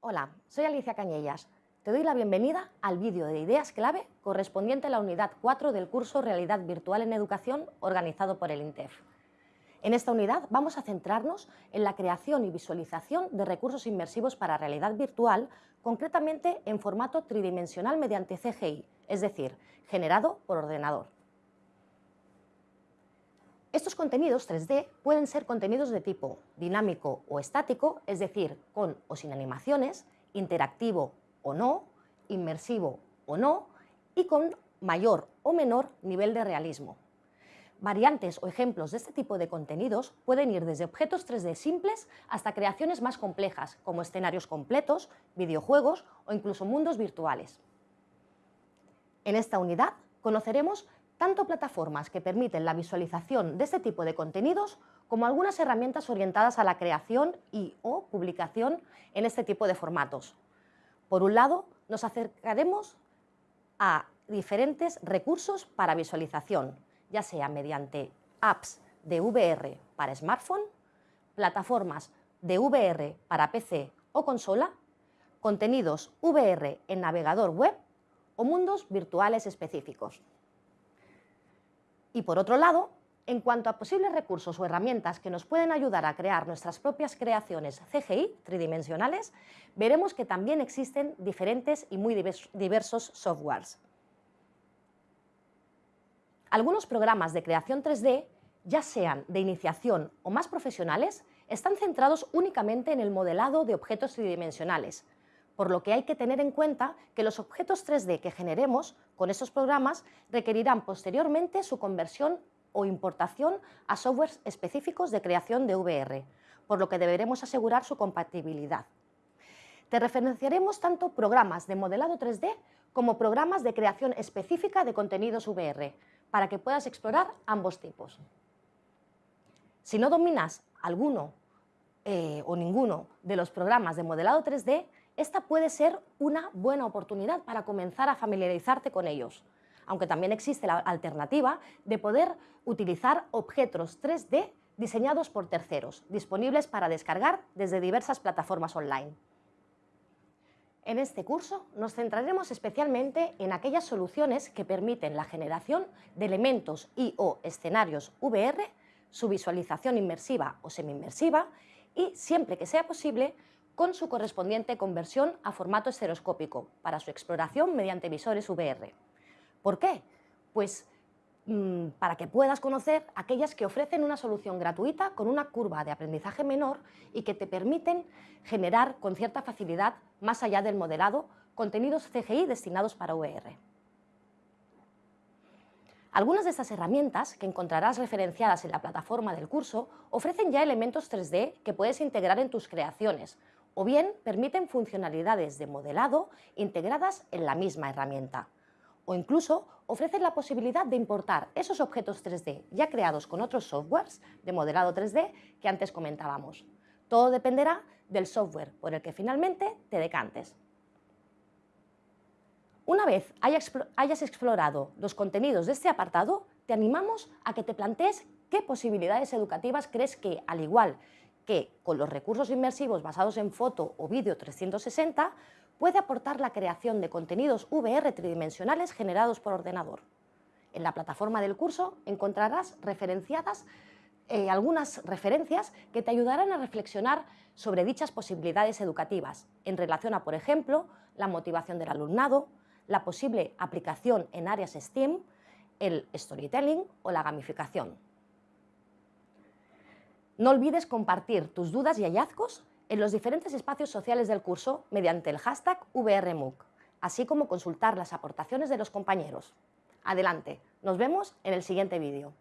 Hola, soy Alicia Cañellas. Te doy la bienvenida al vídeo de ideas clave correspondiente a la unidad 4 del curso Realidad Virtual en Educación organizado por el INTEF. En esta unidad vamos a centrarnos en la creación y visualización de recursos inmersivos para realidad virtual, concretamente en formato tridimensional mediante CGI, es decir, generado por ordenador. Estos contenidos 3D pueden ser contenidos de tipo dinámico o estático, es decir, con o sin animaciones, interactivo o no, inmersivo o no, y con mayor o menor nivel de realismo. Variantes o ejemplos de este tipo de contenidos pueden ir desde objetos 3D simples hasta creaciones más complejas, como escenarios completos, videojuegos o incluso mundos virtuales. En esta unidad conoceremos tanto plataformas que permiten la visualización de este tipo de contenidos como algunas herramientas orientadas a la creación y o publicación en este tipo de formatos. Por un lado, nos acercaremos a diferentes recursos para visualización, ya sea mediante apps de VR para smartphone, plataformas de VR para PC o consola, contenidos VR en navegador web o mundos virtuales específicos. Y por otro lado, en cuanto a posibles recursos o herramientas que nos pueden ayudar a crear nuestras propias creaciones CGI tridimensionales, veremos que también existen diferentes y muy diversos softwares. Algunos programas de creación 3D, ya sean de iniciación o más profesionales, están centrados únicamente en el modelado de objetos tridimensionales, por lo que hay que tener en cuenta que los objetos 3D que generemos con estos programas requerirán posteriormente su conversión o importación a softwares específicos de creación de VR, por lo que deberemos asegurar su compatibilidad. Te referenciaremos tanto programas de modelado 3D como programas de creación específica de contenidos VR, para que puedas explorar ambos tipos. Si no dominas alguno eh, o ninguno de los programas de modelado 3D, esta puede ser una buena oportunidad para comenzar a familiarizarte con ellos, aunque también existe la alternativa de poder utilizar objetos 3D diseñados por terceros, disponibles para descargar desde diversas plataformas online. En este curso nos centraremos especialmente en aquellas soluciones que permiten la generación de elementos y o escenarios VR, su visualización inmersiva o semi-inmersiva y, siempre que sea posible, con su correspondiente conversión a formato estereoscópico para su exploración mediante visores VR. ¿Por qué? Pues mm, para que puedas conocer aquellas que ofrecen una solución gratuita con una curva de aprendizaje menor y que te permiten generar con cierta facilidad, más allá del modelado, contenidos CGI destinados para VR. Algunas de estas herramientas, que encontrarás referenciadas en la plataforma del curso, ofrecen ya elementos 3D que puedes integrar en tus creaciones, o bien permiten funcionalidades de modelado integradas en la misma herramienta. O incluso ofrecen la posibilidad de importar esos objetos 3D ya creados con otros softwares de modelado 3D que antes comentábamos. Todo dependerá del software por el que finalmente te decantes. Una vez hayas explorado los contenidos de este apartado, te animamos a que te plantees qué posibilidades educativas crees que, al igual que con los recursos inmersivos basados en foto o vídeo 360 puede aportar la creación de contenidos VR tridimensionales generados por ordenador. En la plataforma del curso encontrarás referenciadas eh, algunas referencias que te ayudarán a reflexionar sobre dichas posibilidades educativas en relación a, por ejemplo, la motivación del alumnado, la posible aplicación en áreas STEAM, el storytelling o la gamificación. No olvides compartir tus dudas y hallazgos en los diferentes espacios sociales del curso mediante el hashtag VRMUC, así como consultar las aportaciones de los compañeros. Adelante, nos vemos en el siguiente vídeo.